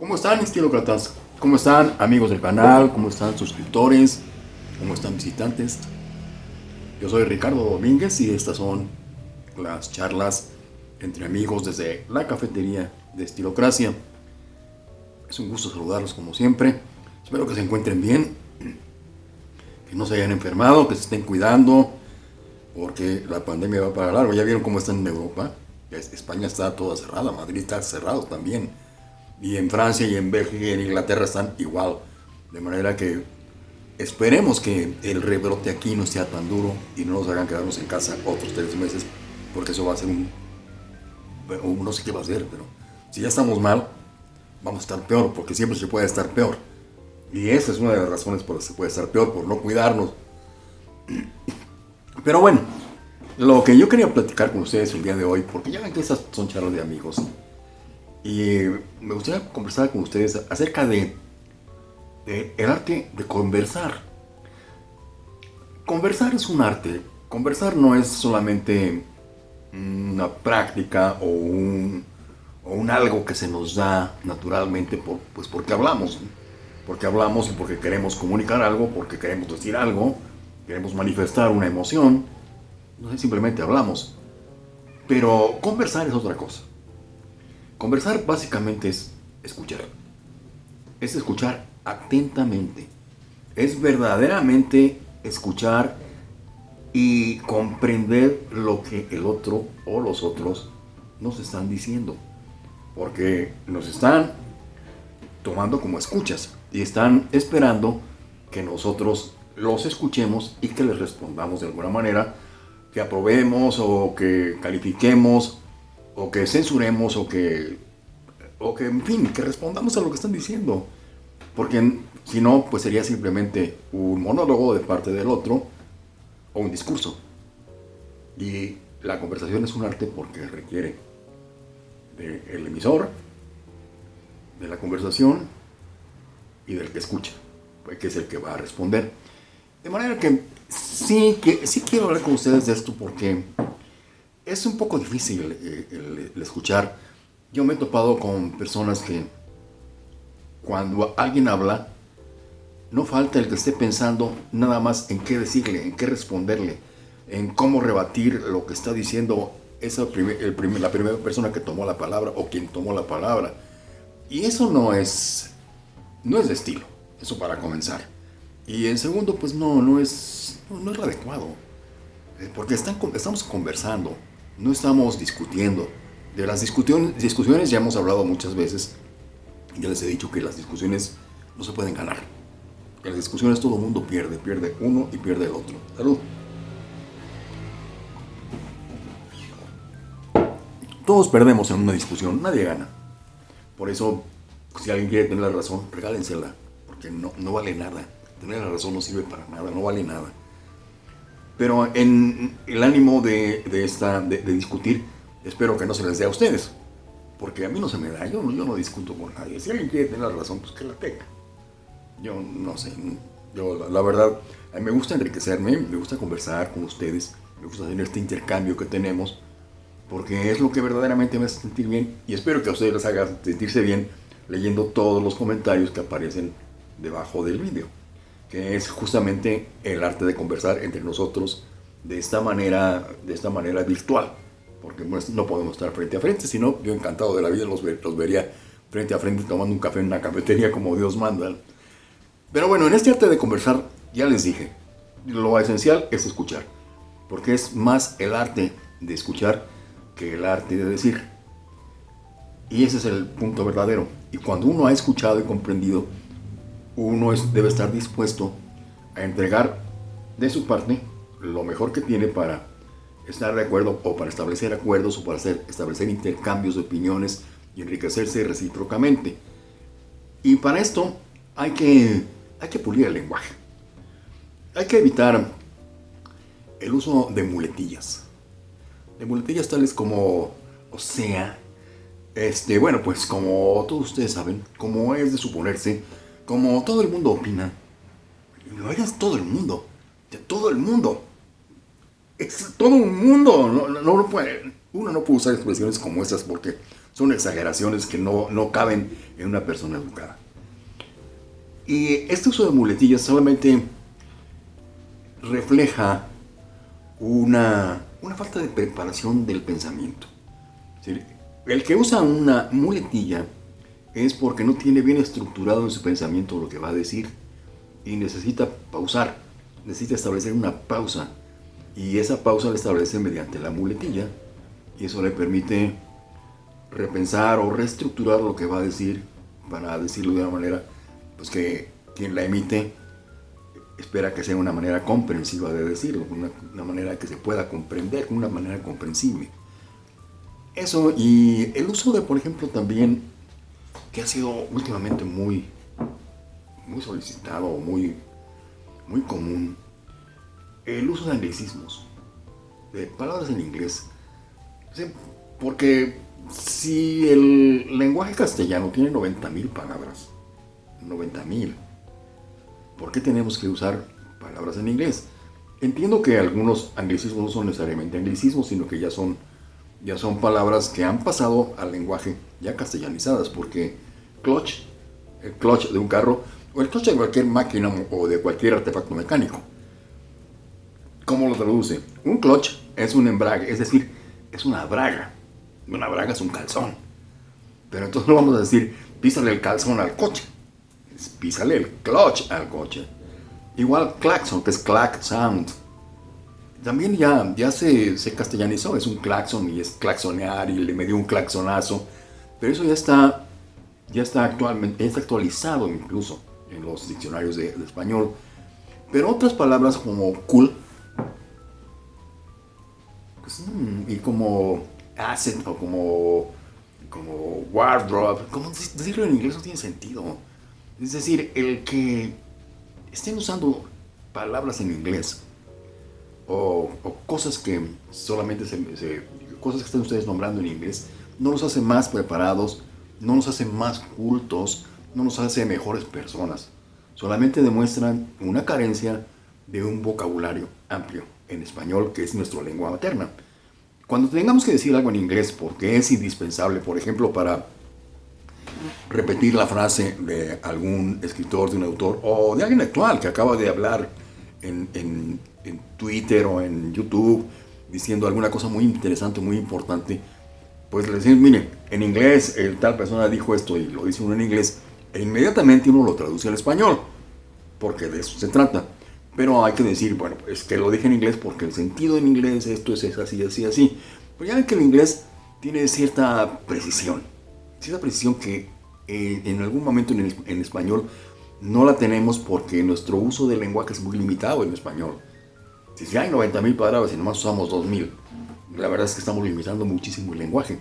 ¿Cómo están estilócratas? ¿Cómo están amigos del canal? ¿Cómo están suscriptores? ¿Cómo están visitantes? Yo soy Ricardo Domínguez y estas son las charlas entre amigos desde la cafetería de Estilocracia. Es un gusto saludarlos como siempre. Espero que se encuentren bien, que no se hayan enfermado, que se estén cuidando, porque la pandemia va para largo. Ya vieron cómo está en Europa. España está toda cerrada, Madrid está cerrado también. Y en Francia y en Bélgica y en Inglaterra están igual. De manera que esperemos que el rebrote aquí no sea tan duro y no nos hagan quedarnos en casa otros tres meses, porque eso va a ser un... No sé qué va a ser, pero si ya estamos mal, vamos a estar peor, porque siempre se puede estar peor. Y esa es una de las razones por las que se puede estar peor, por no cuidarnos. Pero bueno, lo que yo quería platicar con ustedes el día de hoy, porque ya ven que esas son charlas de amigos, y me gustaría conversar con ustedes acerca de, el arte de conversar. Conversar es un arte. Conversar no es solamente una práctica o un, o un algo que se nos da naturalmente por, pues porque hablamos. Porque hablamos y porque queremos comunicar algo, porque queremos decir algo, queremos manifestar una emoción. No simplemente hablamos. Pero conversar es otra cosa. Conversar básicamente es escuchar. Es escuchar atentamente. Es verdaderamente escuchar y comprender lo que el otro o los otros nos están diciendo. Porque nos están tomando como escuchas y están esperando que nosotros los escuchemos y que les respondamos de alguna manera, que aprobemos o que califiquemos o que censuremos o que, o que, en fin, que respondamos a lo que están diciendo. Porque si no, pues sería simplemente un monólogo de parte del otro o un discurso. Y la conversación es un arte porque requiere del emisor, de la conversación y del que escucha, pues, que es el que va a responder. De manera que sí, que sí quiero hablar con ustedes de esto porque es un poco difícil eh, el, escuchar. Yo me he topado con personas que cuando alguien habla, no falta el que esté pensando nada más en qué decirle, en qué responderle, en cómo rebatir lo que está diciendo esa el la primera persona que tomó la palabra o quien tomó la palabra. Y eso no es, no es de estilo, eso para comenzar. Y en segundo, pues no, no es, no, es lo adecuado, eh, porque están, estamos conversando, no estamos discutiendo. De las discusiones ya hemos hablado muchas veces. Ya les he dicho que las discusiones no se pueden ganar. En las discusiones todo el mundo pierde. Pierde uno y pierde el otro. Salud. Todos perdemos en una discusión. Nadie gana. Por eso, si alguien quiere tener la razón, regálensela. Porque no, no vale nada. Tener la razón no sirve para nada. No vale nada. Pero en el ánimo de, esta, de, discutir, espero que no se les dé a ustedes. Porque a mí no se me da, yo, yo no discuto con nadie. Si alguien quiere tener la razón, pues que la tenga. Yo no sé, yo la, verdad, me gusta enriquecerme, me gusta conversar con ustedes, me gusta tener este intercambio que tenemos, porque es lo que verdaderamente me hace sentir bien y espero que a ustedes les haga sentirse bien leyendo todos los comentarios que aparecen debajo del vídeo que es justamente el arte de conversar entre nosotros de esta manera, de esta manera virtual, porque pues, no podemos estar frente a frente, sino yo encantado de la vida los, los vería frente a frente tomando un café en una cafetería como Dios manda. Pero bueno, en este arte de conversar, ya les dije, lo esencial es escuchar, porque es más el arte de escuchar que el arte de decir. Y ese es el punto verdadero. Y cuando uno ha escuchado y comprendido, uno debe estar dispuesto a entregar de su parte lo mejor que tiene para estar de acuerdo o para establecer acuerdos o para hacer, establecer intercambios de opiniones y enriquecerse recíprocamente. Y para esto hay que, hay que pulir el lenguaje. Hay que evitar el uso de muletillas. De muletillas tales como, o sea, este, bueno, pues como todos ustedes saben, como es de suponerse, como todo el mundo opina, lo hagas todo el mundo, de todo el mundo. Es todo un mundo. No, no, puede, uno no puede usar expresiones como estas porque son exageraciones que no, no caben en una persona educada. Y este uso de muletillas solamente refleja una, una falta de preparación del pensamiento. El que usa una muletilla es porque no tiene bien estructurado en su pensamiento lo que va a decir y necesita pausar, necesita establecer una pausa y esa pausa la establece mediante la muletilla y eso le permite repensar o reestructurar lo que va a decir para decirlo de una manera pues que quien la emite espera que sea una manera comprensiva de decirlo, una, manera que se pueda comprender, una manera comprensible. Eso y el uso de, por ejemplo, también, que ha sido últimamente muy, muy solicitado, muy, muy común, el uso de anglicismos, de palabras en inglés. Porque si el lenguaje castellano tiene 90.000 palabras, 90.000, ¿por qué tenemos que usar palabras en inglés? Entiendo que algunos anglicismos no son necesariamente anglicismos, sino que ya son, ya son palabras que han pasado al lenguaje ya castellanizadas, porque clutch, el clutch de un carro, o el clutch de cualquier máquina o de cualquier artefacto mecánico, ¿Cómo lo traduce? Un clutch es un embrague, es decir, es una braga. Una braga es un calzón. Pero entonces no vamos a decir, písale el calzón al coche. Es, písale el clutch al coche. Igual claxon, que es clack sound. También ya, ya se, se castellanizó, es un claxon y es claxonear y le dio un claxonazo. Pero eso ya está, ya está actualmente, está actualizado incluso en los diccionarios de, español. Pero otras palabras como cool y como asset o como, como wardrobe, como decirlo en inglés no tiene sentido. Es decir, el que estén usando palabras en inglés o, cosas que solamente se, cosas que estén ustedes nombrando en inglés no los hace más preparados, no nos hace más cultos, no nos hace mejores personas. Solamente demuestran una carencia de un vocabulario amplio en español, que es nuestra lengua materna. Cuando tengamos que decir algo en inglés, porque es indispensable, por ejemplo, para repetir la frase de algún escritor, de un autor, o de alguien actual que acaba de hablar en, en, Twitter o en YouTube, diciendo alguna cosa muy interesante, muy importante, pues le decimos, mire, en inglés, el tal persona dijo esto y lo dice uno en inglés, e inmediatamente uno lo traduce al español, porque de eso se trata. Pero hay que decir, bueno, es que lo dije en inglés porque el sentido en inglés, esto es, así, así, así. Pero ya ven que el inglés tiene cierta precisión. Cierta precisión que eh, en algún momento en, en español no la tenemos porque nuestro uso del lenguaje es muy limitado en español. Si hay 90.000 palabras y nomás usamos 2.000, la verdad es que estamos limitando muchísimo el lenguaje.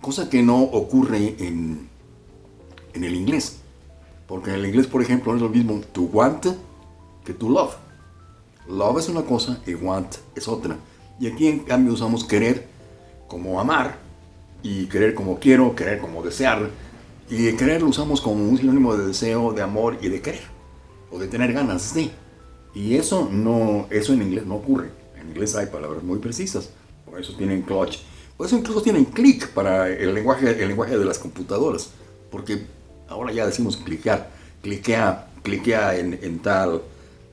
Cosa que no ocurre en, en el inglés. Porque en el inglés, por ejemplo, no es lo mismo to want que to love. Love es una cosa y want es otra. Y aquí en cambio usamos querer como amar y querer como quiero, querer como desear. Y querer lo usamos como un sinónimo de deseo, de amor y de querer. O de tener ganas de. Y eso no, eso en inglés no ocurre. En inglés hay palabras muy precisas. Por eso tienen clutch. Por eso incluso tienen click para el lenguaje, el lenguaje de las computadoras. Porque ahora ya decimos cliquear. Cliquea, cliquea en, en tal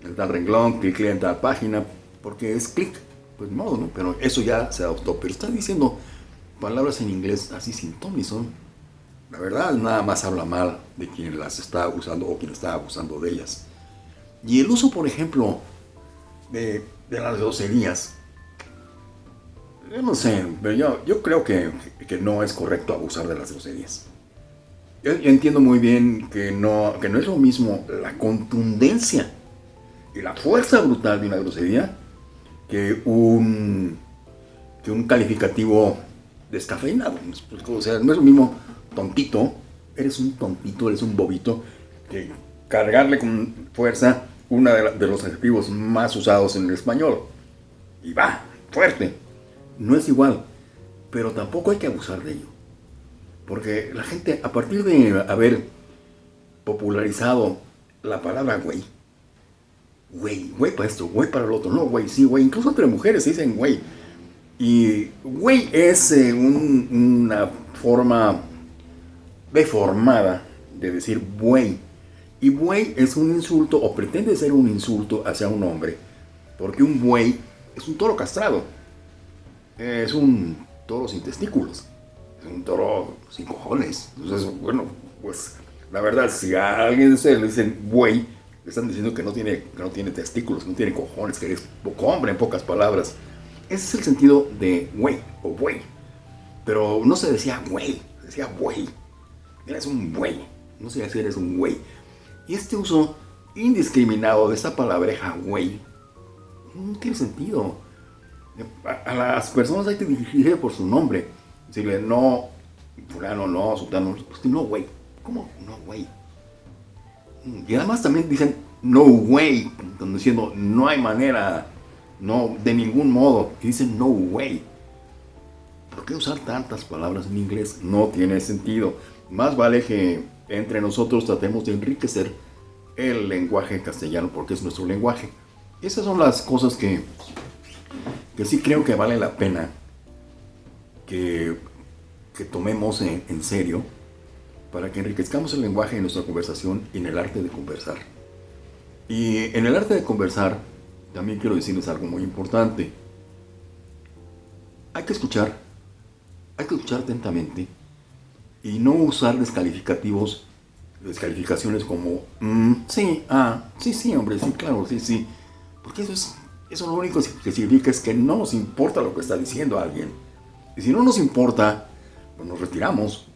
en tal renglón, clic en tal página, porque es clic, pues modo, ¿no? Pero eso ya se adoptó. Pero está diciendo palabras en inglés así sin son. La verdad, nada más habla mal de quien las está usando o quien está abusando de ellas. Y el uso, por ejemplo, de, las groserías. Yo no sé, pero yo, yo creo que, que, no es correcto abusar de las groserías. Yo, yo entiendo muy bien que no, que no es lo mismo la contundencia y la fuerza brutal de una grosería que un, que un calificativo descafeinado. O sea, no es lo mismo tontito, eres un tontito, eres un bobito, que cargarle con fuerza uno de, los adjetivos más usados en el español. Y va, fuerte. No es igual, pero tampoco hay que abusar de ello. Porque la gente, a partir de haber popularizado la palabra güey, güey, güey para esto, güey para el otro, no, güey, sí, güey, incluso entre mujeres se dicen güey. Y güey es eh, una forma deformada de decir buey. Y buey es un insulto o pretende ser un insulto hacia un hombre, porque un buey es un toro castrado, es un toro sin testículos, es un toro sin cojones. Entonces, bueno, pues la verdad, si a alguien se le dicen buey, le están diciendo que no tiene, que no tiene testículos, no tiene cojones, que es poco hombre en pocas palabras. Ese es el sentido de güey o buey. Pero no se decía güey, se decía buey. Eres un buey. No se decía eres un güey. Y este uso indiscriminado de esta palabreja güey no tiene sentido. A, las personas hay que dirigirse por su nombre. Decirle no, fulano no, sultano, pues no güey. ¿Cómo no güey? Y además también dicen no way, diciendo no hay manera, no, de ningún modo. Y dicen no way. ¿Por qué usar tantas palabras en inglés? No tiene sentido. Más vale que entre nosotros tratemos de enriquecer el lenguaje castellano porque es nuestro lenguaje. Esas son las cosas que, que sí creo que vale la pena que, que tomemos en, en serio para que enriquezcamos el lenguaje en nuestra conversación y en el arte de conversar. Y en el arte de conversar, también quiero decirles algo muy importante. Hay que escuchar, hay que escuchar atentamente y no usar descalificativos, descalificaciones como, mm, sí, ah, sí, sí, hombre, sí, claro, sí, sí. Porque eso es, eso lo único que significa es que no nos importa lo que está diciendo alguien. Y si no nos importa, pues nos retiramos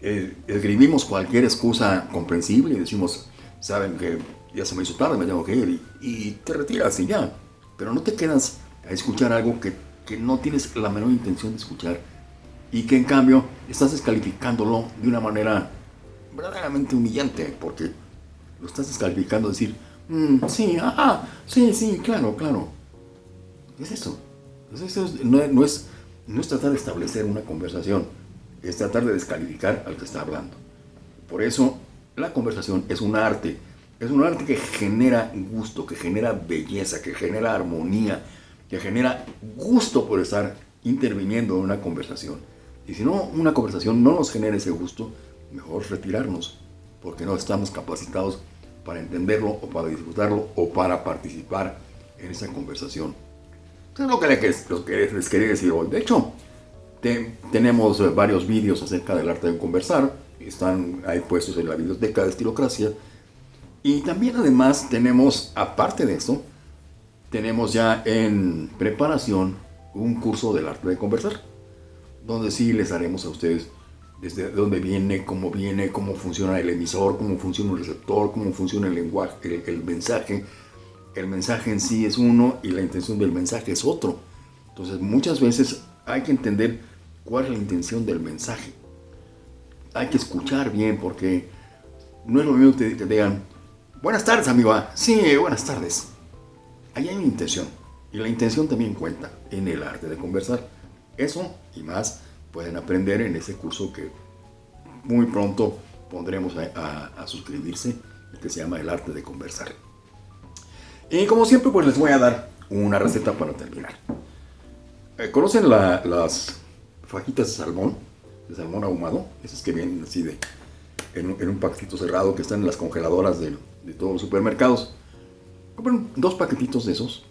eh, escribimos cualquier excusa comprensible y decimos, saben que ya se me hizo tarde, me tengo que ir, y, te retiras y ya. Pero no te quedas a escuchar algo que, que, no tienes la menor intención de escuchar y que en cambio estás descalificándolo de una manera verdaderamente humillante, porque lo estás descalificando, decir, mm, sí, ajá, sí, sí, claro, claro. Es eso. eso no, no, es, no es tratar de establecer una conversación es tratar de descalificar al que está hablando. Por eso la conversación es un arte, es un arte que genera gusto, que genera belleza, que genera armonía, que genera gusto por estar interviniendo en una conversación. Y si no, una conversación no nos genera ese gusto, mejor retirarnos, porque no estamos capacitados para entenderlo o para disfrutarlo o para participar en esa conversación. Eso es lo que les quería decir hoy. De hecho, tenemos eh, varios vídeos acerca del arte de conversar, están ahí puestos en la biblioteca de Estilocracia. Y también además tenemos, aparte de eso, tenemos ya en preparación un curso del arte de conversar, donde sí les haremos a ustedes desde dónde viene, cómo viene, cómo funciona el emisor, cómo funciona el receptor, cómo funciona el lenguaje, el mensaje. El mensaje en sí es uno y la intención del mensaje es otro. Entonces muchas veces hay que entender cuál es la intención del mensaje. Hay que escuchar bien porque no es lo mismo que te digan, buenas tardes amigo, sí, buenas tardes. Ahí hay una intención y la intención también cuenta en el arte de conversar. Eso y más pueden aprender en ese curso que muy pronto pondremos a, suscribirse, que se llama El Arte de Conversar. Y como siempre, pues les voy a dar una receta para terminar. Eh, ¿Conocen las fajitas de salmón, de salmón ahumado, esas que vienen así de, en, un paquetito cerrado que están en las congeladoras de, todos los supermercados. Compren dos paquetitos de esos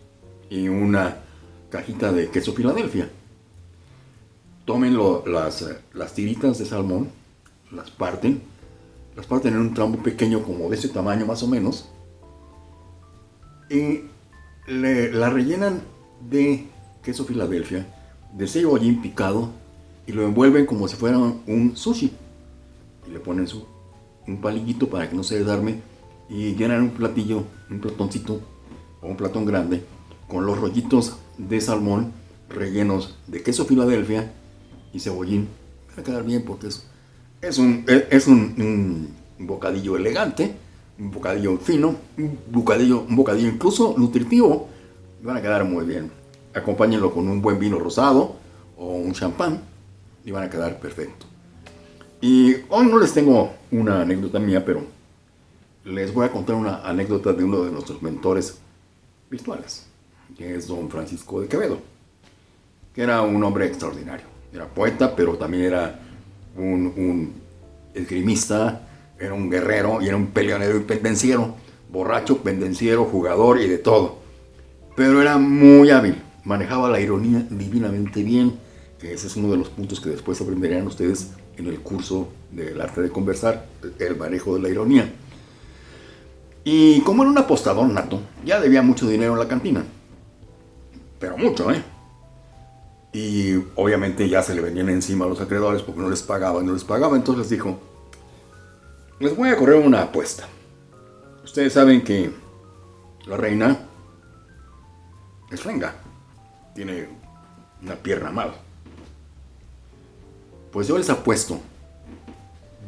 y una cajita de queso Filadelfia. Tomen las, las tiritas de salmón, las parten, las parten en un tramo pequeño como de ese tamaño más o menos y la rellenan de queso Filadelfia, de cebollín picado y lo envuelven como si fuera un sushi. Y le ponen su, un palillito para que no se desarme y llenan un platillo, un platoncito o un platón grande con los rollitos de salmón rellenos de queso Filadelfia y cebollín. Va a quedar bien porque es, es, un, es un, bocadillo elegante, un bocadillo fino, un bocadillo, un bocadillo incluso nutritivo. Van a quedar muy bien. Acompáñenlo con un buen vino rosado o un champán y van a quedar perfecto. Y hoy no les tengo una anécdota mía, pero les voy a contar una anécdota de uno de nuestros mentores virtuales, que es don Francisco de Quevedo, que era un hombre extraordinario, Era poeta, pero también era un, esgrimista, era un guerrero y era un peleonero y pendenciero. Borracho, pendenciero, jugador y de todo. Pero era muy hábil, manejaba la ironía divinamente bien, ese es uno de los puntos que después aprenderían ustedes en el curso del arte de conversar, el manejo de la ironía. Y como era un apostador nato, ya debía mucho dinero en la cantina. Pero mucho, ¿eh? Y obviamente ya se le venían encima a los acreedores porque no les pagaba y no les pagaba. Entonces les dijo, les voy a correr una apuesta. Ustedes saben que la reina es renga. Tiene una pierna mal. Pues yo les apuesto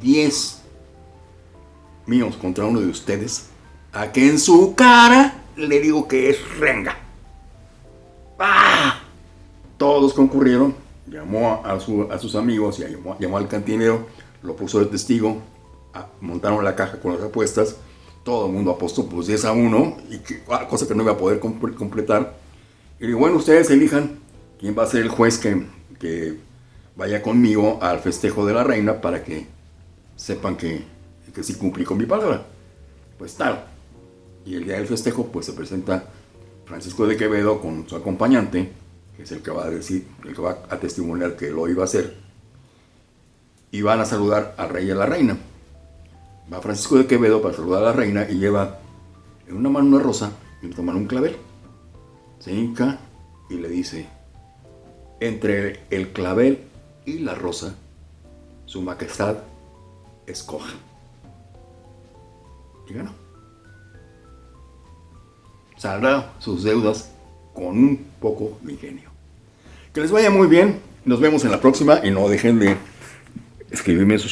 10 míos contra uno de ustedes a que en su cara le digo que es renga. ¡Ah! Todos concurrieron, llamó a, sus amigos y llamó, al cantinero, lo puso de testigo, montaron la caja con las apuestas, todo el mundo apostó pues 10 a 1, y ah, cosa que no iba a poder completar. Y digo, bueno, ustedes elijan quién va a ser el juez que, vaya conmigo al festejo de la reina para que sepan que, que sí cumplí con mi palabra. Pues tal. Y el día del festejo, pues se presenta Francisco de Quevedo con su acompañante, que es el que va a decir, el que va a testimoniar que lo iba a hacer. Y van a saludar al rey y a la reina. Va Francisco de Quevedo para saludar a la reina y lleva en una mano una rosa y en otra mano un clavel. Se hinca y le dice, entre el clavel y la rosa, su majestad escoja. Y ganó saldrá sus deudas con un poco de ingenio. Que les vaya muy bien, nos vemos en la próxima y no dejen de escribirme sus